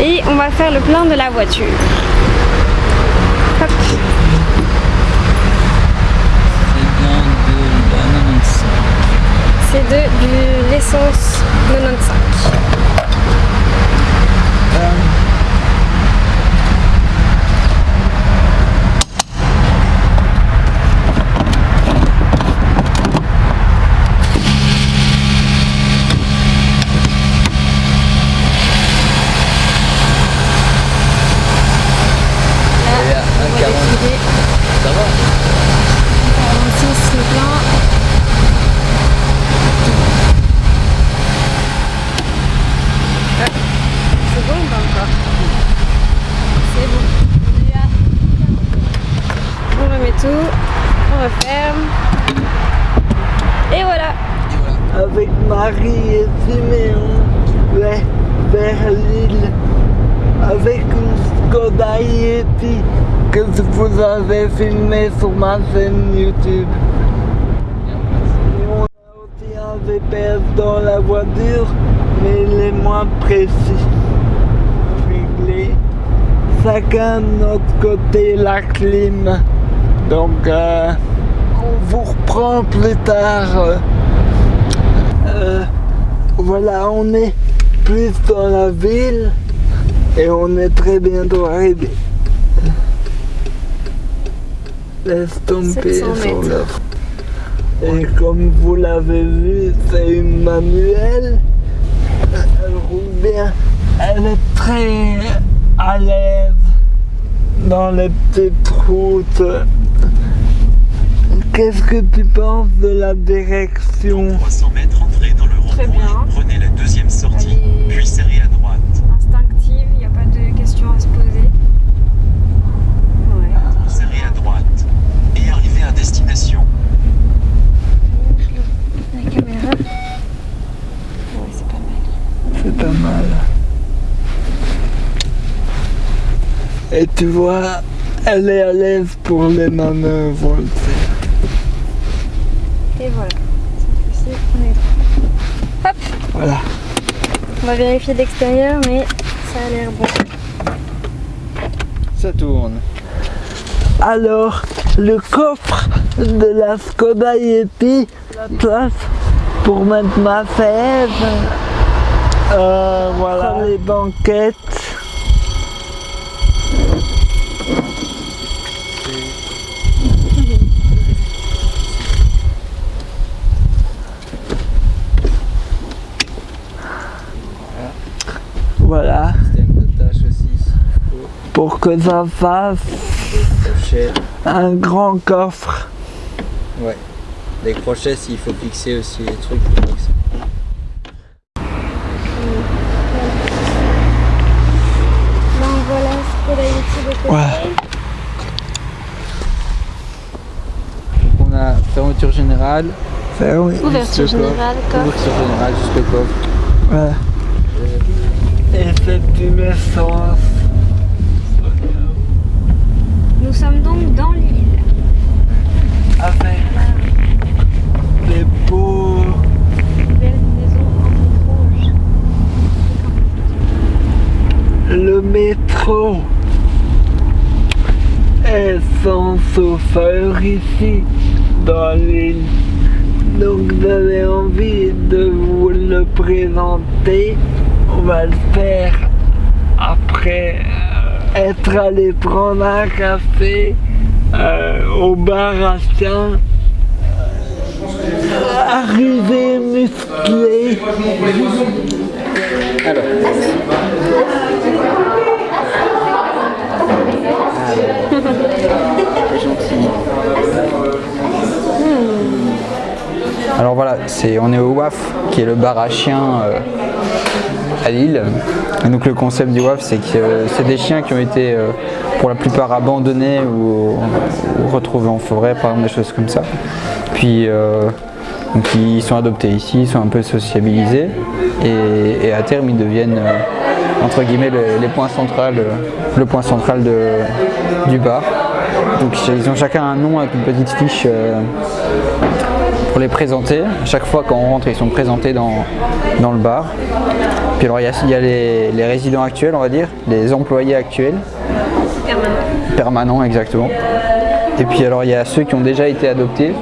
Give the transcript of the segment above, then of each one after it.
Et on va faire le plein de la voiture. C'est bien de la 95. C'est de, de l'essence 95. Et à On va 40. défiler. Ça va 46 le plein. Ah, C'est bon ou pas encore C'est bon. On est à- On remet tout, on referme. Et voilà avec Marie et Siméon ouais, vers l'île avec une Skoda Yeti que vous avez filmé sur ma chaîne YouTube. On a aussi un VPS dans la voiture, mais il est moins précis. Réglé. Chacun de notre côté la clim. Donc euh, on vous reprend plus tard. euh, voilà, on est plus dans la ville et on est très bientôt arrivé. Laisse tomber 700 sur. Et comme vous l'avez vu, c'est une manuelle. Elle roule bien. Elle est très à l'aise dans les petites routes. Qu'est-ce que tu penses de la direction? 300 mètres, entrez dans le et prenez la deuxième sortie, Allez. puis serrez à droite. Instinctive, il n'y a pas de questions à se poser. Ouais. Serrez à droite et arrivez à destination. La caméra. Ouais, c'est pas mal. C'est pas mal. Et tu vois, elle est à l'aise pour les manœuvres. Et voilà. Cette fois-ci, on est droit. Hop Voilà. On va vérifier l'extérieur, mais ça a l'air bon. Ça tourne. Alors, le coffre de la Skoda Yeti, la place pour mettre ma fève. Euh, voilà. Les banquettes. Voilà, Système de tâche aussi. pour que ça fasse un grand coffre. Ouais. Les crochets, s'il faut fixer aussi les trucs. faut fixer. Donc voilà ce que la Yeti de côté. Ouais. Donc on a générale. Générale, coffre. Ouverture générale, juste le coffre. Ouais. Et c'est une essence. Nous sommes donc dans l'île. Avec des beaux Belle maison en rouge. le métro est sans chauffeur ici Donc j'avais envie de vous le présenter. On va le faire après euh, être allé prendre un café euh, au bar à chien. Arrivé musclé. Alors voilà, c'est, on est au WAF, qui est le bar à chiens euh, à Lille. Et donc le concept du WAF, c'est que euh, c'est des chiens qui ont été euh, pour la plupart abandonnés ou, ou retrouvés en forêt, par exemple des choses comme ça. Puis ils sont adoptés ici, ils sont un peu sociabilisés et, à terme ils deviennent entre guillemets le, point central du bar. Donc ils ont chacun un nom avec une petite fiche pour les présenter. Chaque fois qu'on rentre, ils sont présentés dans, dans le bar. Puis alors il y a, il y a les, les résidents actuels, on va dire, les employés actuels, Permanent. permanents exactement. Et puis alors il y a ceux qui ont déjà été adoptés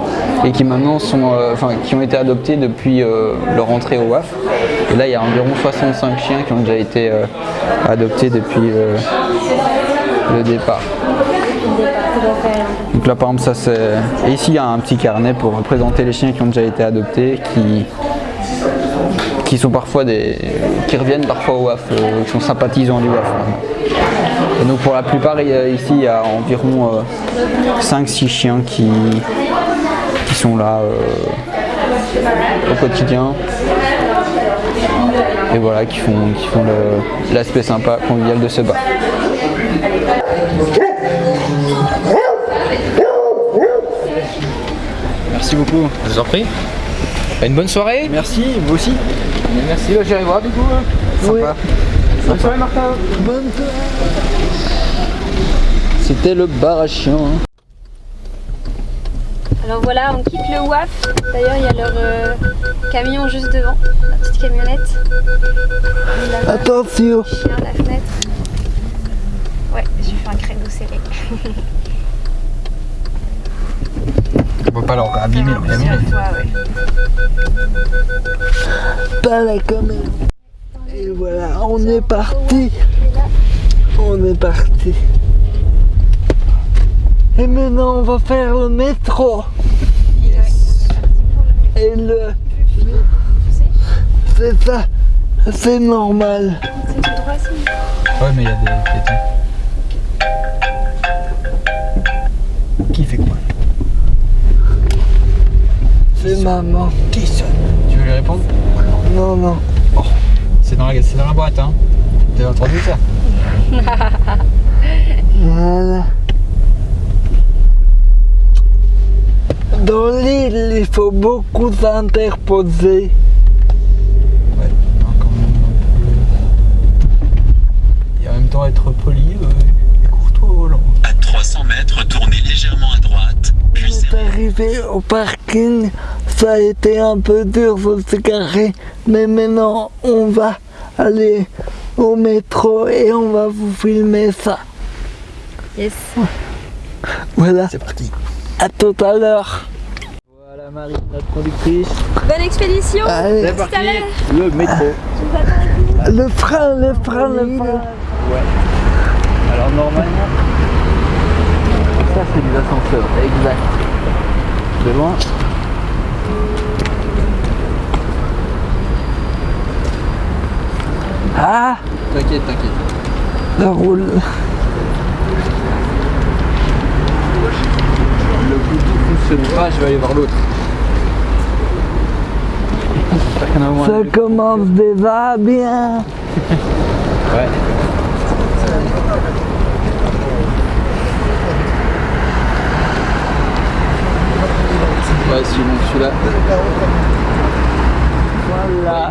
et qui maintenant sont, euh, enfin qui ont été adoptés depuis euh, leur entrée au WAF. Et là il y a environ 65 chiens qui ont déjà été euh, adoptés depuis le départ. Donc là par exemple ça c'est... Et ici il y a un petit carnet pour présenter les chiens qui ont déjà été adoptés, qui, qui sont parfois des... qui reviennent parfois au WAF, euh, qui sont sympathisants du WAF. Et donc pour la plupart ici il y a environ 5-6 chiens qui, qui sont là euh, au quotidien. Et voilà, qui font, qui font l'aspect sympa, convivial de ce bar. Merci beaucoup. Je vous en prie. Une bonne soirée. Merci, vous aussi. Merci, j'irai voir du coup. Sympa. Bonne soirée Martin. Bonne soirée. C'était le bar à chiens. hein. Alors voilà, on quitte le WAF. D'ailleurs, il y a leur euh, camion juste devant, la petite camionnette. Là-bas, Attention. chien à la fenêtre. Ouais, j'ai fait un créneau scellé. On peut pas leur abîmer. Pas la caméra. Et voilà, on est parti. On est parti. Et maintenant, on va faire le métro. Et le... C'est ça. C'est normal. C'est tout droit, si. Ouais, mais il y a des piétons. Qui fait quoi C'est maman. Qui sonne Tu veux lui répondre Non, non. C'est dans, la- c'est dans la boîte, hein T'as entendu ça Voilà. Dans l'île, il faut beaucoup s'interposer. Ouais, quand même un peu. Et en même temps être poli euh, et courtois au volant. À 300 mètres, tournez légèrement à droite, On puis est serrez arrivé au parking, ça a été un peu dur de se garer, mais maintenant on va aller au métro et on va vous filmer ça. Yes. Voilà, C'est parti. à tout à l'heure. Voilà Marie, notre productrice. Bonne expédition à l'heure. Le métro. le frein, le frein, le frein. Alors normalement, ça c'est des ascenseurs, exact. De Ah, T'inquiète, t'inquiète. ça roule. Le Bluetooth fonctionne pas, je vais aller voir l'autre. Ça commence déjà bien. Ouais. Ouais, sinon celui-là. Voilà.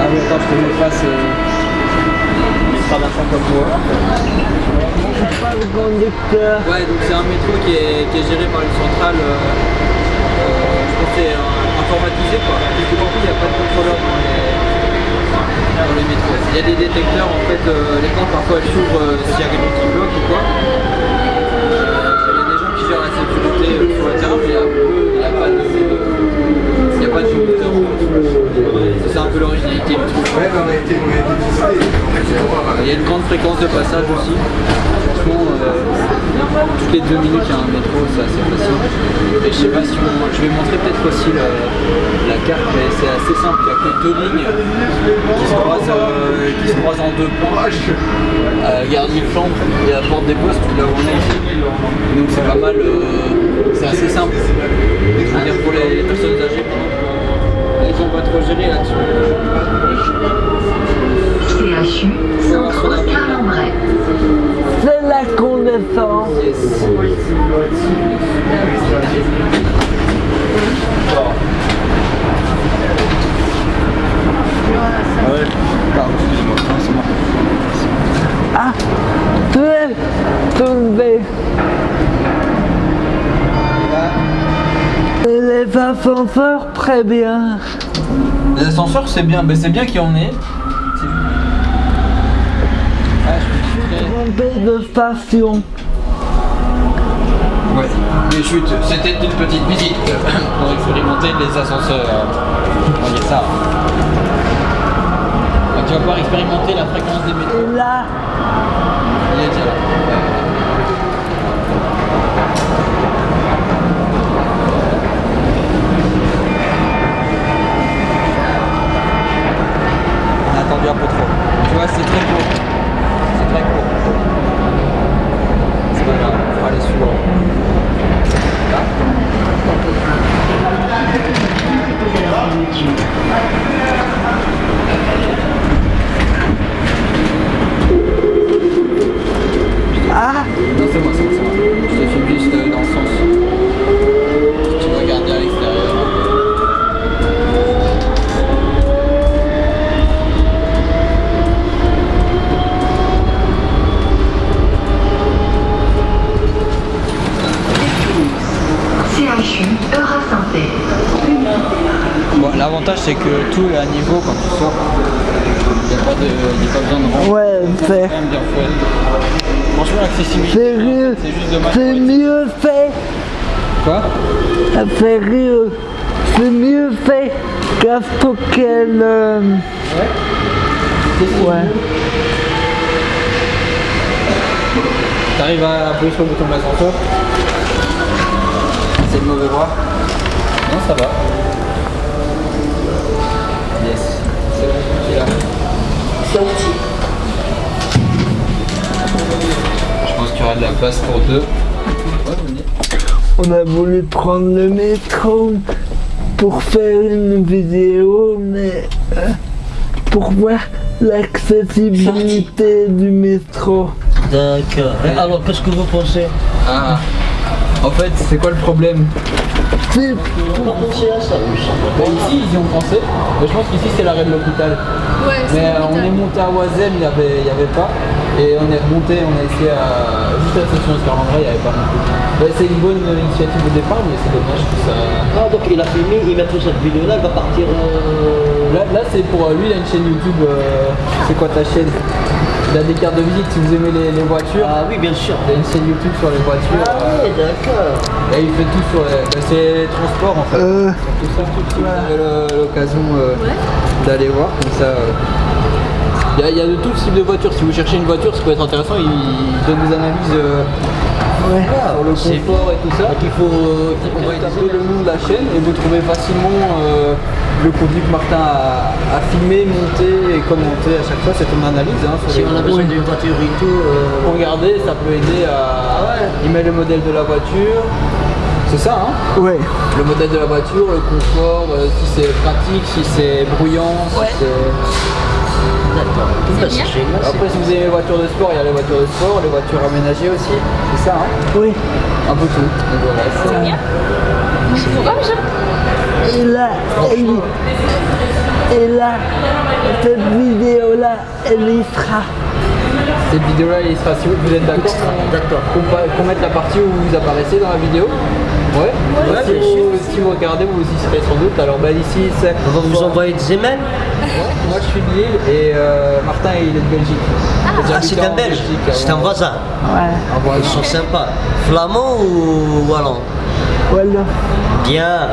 Ah oui, attends, je te mets face. Euh... Il sera d'un comme toi. Pas le conducteur. Ouais, donc c'est un métro qui est, qui est géré par une centrale. euh, euh, je pense que c'est euh, informatisé quoi. Que beaucoup, il n'y a pas de contrôleur dans les, dans les métros. Il y a des détecteurs en fait, euh, les portes parfois elles s'ouvrent euh, s'il y a quelqu'un qui bloque ou quoi. Euh, Il y a des gens qui gèrent la sécurité euh, sur le terrain, mais il y a peu- il n'y a pas de. Il n'y a pas. C'est un peu l'originalité du truc. Il y a une grande fréquence de passage aussi. Franchement, euh, toutes les deux minutes, il y a un métro, c'est assez facile. Et je sais pas si on... Je vais montrer peut-être aussi la, la carte, mais c'est assez simple. Il n'y a que deux lignes qui se croisent, euh, qui se croisent en deux points. Euh, Gare Chambre et la porte des postes, là où on est ici. Donc c'est pas mal, euh, c'est assez simple. je veux dire pour les personnes âgées, sont pas trop. CHU, Centre Carlambray. C'est la connaissance. Yes. Ah ouais Pardon, excusez-moi, Non, c'est moi. Ah, très tombé. Et les ascenseurs, très bien. Les ascenseurs, c'est bien, mais c'est bien qu'il y en ait. Ah, Tombé de station. Ouais, les chutes, c'était une petite visite pour expérimenter les ascenseurs. Ça. Tu vas pouvoir expérimenter la fréquence des métros. Et là, Il est déjà là. On a attendu un peu trop. Tu vois, c'est très court. C'est très court. C'est pas grave, on va aller suivre. Là. ah, Non, c'est moi, c'est moi, c'est moi. Je te filme juste euh, dans le sens. Tu vas regarder à l'extérieur. CHU, Eura Santé. Bon, l'avantage c'est que tout est à niveau quand tu sors. Il n'y a, pas de- il y a pas besoin de rentrer. ouais, C'est c'est. Franchement, l'accessibilité, c'est juste dommage. C'est mieux fait. Quoi? Sérieux. C'est mieux fait qu'à Stockholm. euh, Ouais. T'arrives à appuyer sur le bouton de l'ascenseur C'est le mauvais bras Non, ça va. Pour deux. On a voulu prendre le métro pour faire une vidéo, mais euh, pour voir l'accessibilité du métro. D'accord. Et Alors, qu'est-ce que vous pensez? Ah. En fait, c'est quoi le problème? Ici, ils y ont pensé. Mais je pense qu'ici, c'est l'arrêt de l'hôpital. Ouais, Mais euh, on est monté à Oisem, il n'y avait, il y avait pas. Et on est remonté, on a essayé à. Juste à la station Escarlandray, il n'y avait pas non plus. Bah, c'est une bonne initiative au départ, mais c'est dommage que ça. Ah, donc il a filmé, il met cette vidéo-là, il va partir. euh, Là, là c'est pour euh, lui, il a une chaîne YouTube. euh, c'est quoi ta chaîne? Il a des cartes de visite si vous aimez les, les voitures. Ah oui, bien sûr. Il a une chaîne YouTube sur les voitures. Ah euh, oui, d'accord. et il fait tout sur les. bah, c'est les transports en fait. euh, Tout ça, tout, le- l'occasion euh, d'aller voir, comme ça. euh, Il y, a- il y a de tout type de voitures. Si vous cherchez une voiture, ça peut être intéressant. Il, il donne des analyses euh, ouais. sur le confort et tout ça. Donc il faut. euh, On va taper le nom de la chaîne et vous trouvez facilement euh, le contenu que Martin a, a filmé, monté et commenté à chaque fois. C'est une analyse. Hein, Si on a besoin d'une voiture et tout. euh, Regardez, ça peut aider à. Il met le modèle de la voiture. C'est ça, hein Ouais. Le modèle de la voiture, le confort, euh, si c'est pratique, si c'est bruyant, si c'est. D'accord. Bah, c'est génial. c'est- Après, si vous aimez les voitures de sport, il y a les voitures de sport, les voitures aménagées aussi. C'est ça, hein Oui. Un peu tout. Donc voilà, c'est- Et là, elle, et là, cette vidéo-là, elle y sera. Cette vidéo-là, il sera si vous êtes d'accord D'accord. qu'on mette la partie où vous apparaissez dans la vidéo Ouais, Ouais, si, vous, si vous regardez, vous y serez sans doute. Alors, bah, ici, c'est. On va vous envoyer des emails Moi, je suis de Lille et euh, Martin, il est de Belgique. Ah, c'est un belge. C'est un voisin. Ouais. Ils sont sympas. Flamand ou wallon? Voilà. Bien.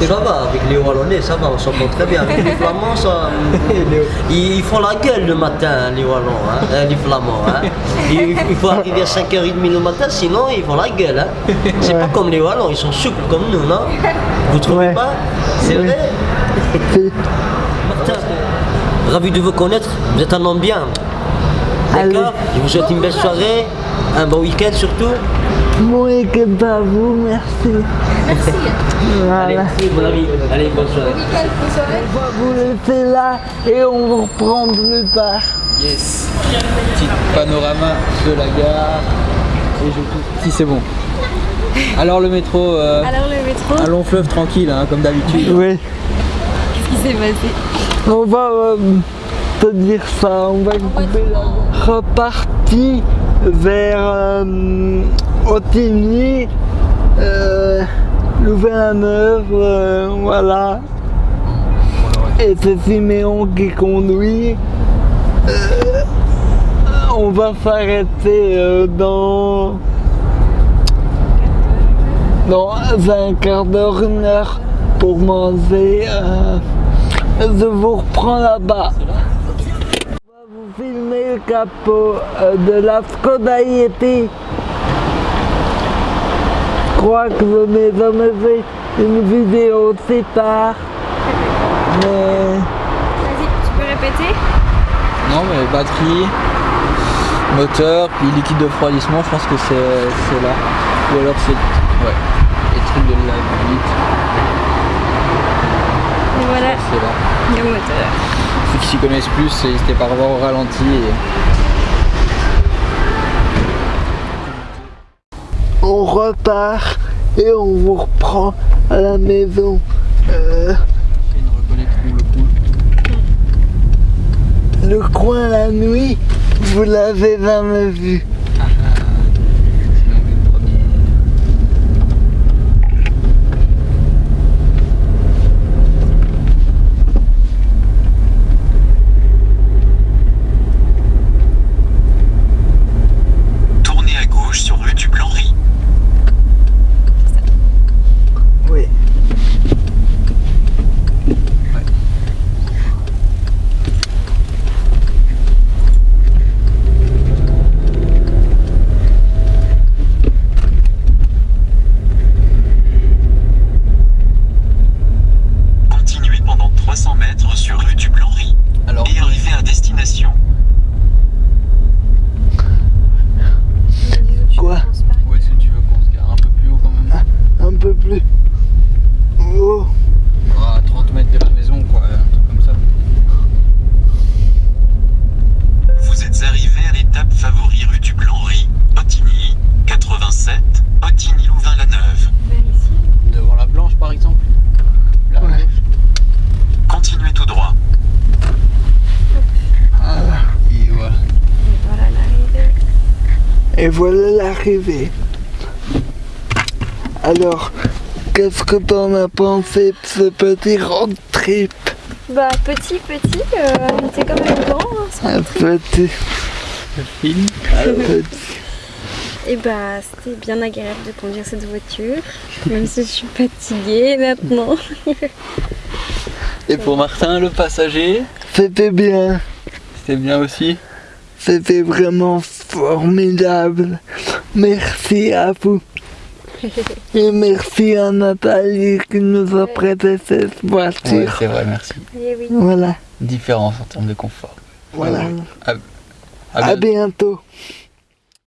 Ça va, avec les Wallonnais, ça va, on s'entend très bien. Avec les Flamands, ça. Ils, font la gueule le matin, les Wallons, hein, euh, les Flamands. Hein. Il, faut arriver à 5h30 le matin, sinon ils font la gueule. Hein. C'est pas comme les Wallons, ils sont souples comme nous, non? Vous trouvez Ouais. pas? C'est Oui. vrai? Martin, ravi de vous connaître, vous êtes un homme bien. Allez. D'accord? Je vous souhaite une belle soirée, un bon week-end surtout. Bon week-end à vous, merci. Merci. Allez, Voilà. merci, bon ami. Allez, bonne soirée. Nickel, bonne soirée. On va vous laisser là et on vous reprend plus tard. Yes Petit panorama de la gare. Et je. Si c'est bon. Alors le métro, euh, Alors le métro, un long fleuve tranquille, hein, comme d'habitude. Oui. qu'est-ce qui s'est passé? On va euh, te dire ça, on va couper la reparti vers euh, Otigny, euh, Louvain-la-Neuve, euh, voilà. Et c'est Siméon qui conduit. Euh, on va s'arrêter euh, dans dans un quart d'heure, une heure pour manger. je vous reprends là-bas. Vous filmer le capot de la Skoda Yeti. Je crois que je n'ai jamais fait une vidéo aussi tard. Mais Vas-y, tu peux répéter? Non mais batterie, moteur, puis liquide de refroidissement, je pense que c'est là. Ou alors c'est ouais, les trucs de la vite, Et voilà, c'est là. le moteur. Ceux qui s'y connaissent plus, n'hésitez pas à revoir au ralenti. et- on repart et on vous reprend à la maison. Euh, le coin la nuit, vous l'avez jamais vu. Tournez à gauche sur rue du Blanc-Riz. Oui. Continuez pendant 300 mètres sur rue du Blanc-Riz. Alors, Et arrivez à destination. Quoi où est-ce que tu veux qu'on se gare Un peu plus haut quand même Un peu plus. Oh, À 30 mètres de la maison, quoi, un truc comme ça. Vous êtes arrivé à l'étape favori rue du Blanc-Riz, Ottigny, 87, Ottigny-Louvain-la-Neuve. Vers ici. Devant la blanche par exemple Là, à Ouais. gauche. Continuez tout droit. Et voilà. Et voilà l'arrivée. et voilà l'arrivée. Alors, qu'est-ce que t'en as pensé de ce petit road trip? Bah petit, petit, euh, il était quand même grand. hein, ce Un trip. petit, Film. petit. Et bah c'était bien agréable de conduire cette voiture, même si je suis fatiguée maintenant. Et pour Martin, le passager, C'était bien. c'était bien aussi? C'était vraiment formidable. Merci à vous. Et merci à Nathalie qui nous a prêté cette voiture. c'est vrai, merci. Oui. Voilà, Différence en termes de confort. voilà. À À bientôt. bientôt.